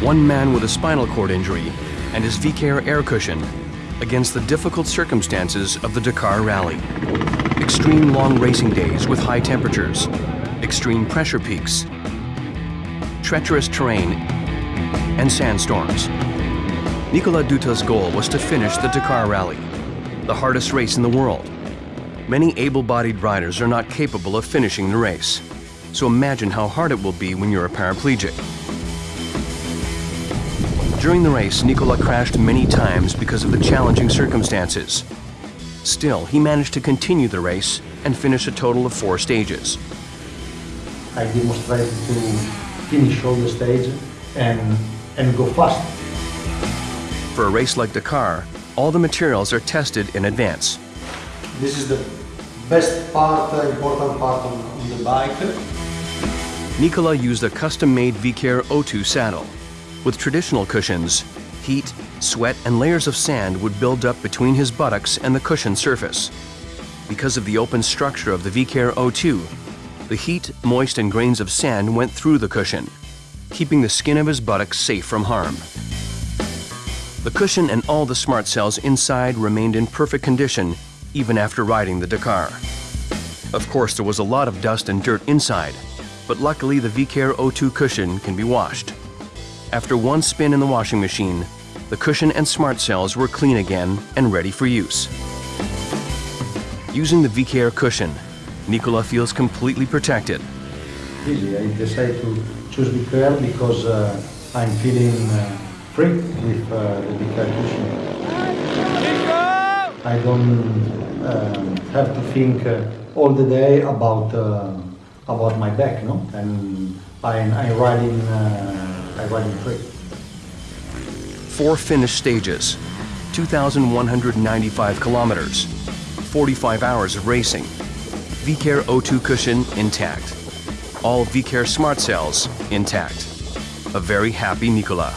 one man with a spinal cord injury and his Vicair air cushion against the difficult circumstances of the Dakar Rally. Extreme long racing days with high temperatures, extreme pressure peaks, treacherous terrain, and sandstorms. Nicolas Dutto's goal was to finish the Dakar Rally, the hardest race in the world. Many able-bodied riders are not capable of finishing the race. So imagine how hard it will be when you're a paraplegic. During the race, Nicola crashed many times because of the challenging circumstances. Still, he managed to continue the race and finish a total of four stages. I demonstrated to finish all the stages and, and go fast. For a race like Dakar, all the materials are tested in advance. This is the best part, important part on, on the bike. Nicola used a custom-made Vicair O2 saddle. With traditional cushions, heat, sweat, and layers of sand would build up between his buttocks and the cushion surface. Because of the open structure of the Vicair O2, the heat, moist, and grains of sand went through the cushion, keeping the skin of his buttocks safe from harm. The cushion and all the smart cells inside remained in perfect condition even after riding the Dakar. Of course, there was a lot of dust and dirt inside, but luckily the Vicair O2 cushion can be washed. After one spin in the washing machine, the cushion and smart cells were clean again and ready for use. Using the Vicair cushion, Nicola feels completely protected. Easy, I decided to choose Vicair because uh, I'm feeling uh, free with uh, the Vicair cushion. I don't um, have to think uh, all the day about uh, about my back, no? And I'm, I'm riding, uh, Riding free. Four finished stages, 2,195 kilometers, 45 hours of racing, Vicair O2 cushion intact, all Vicair smart cells intact. A very happy Nicola.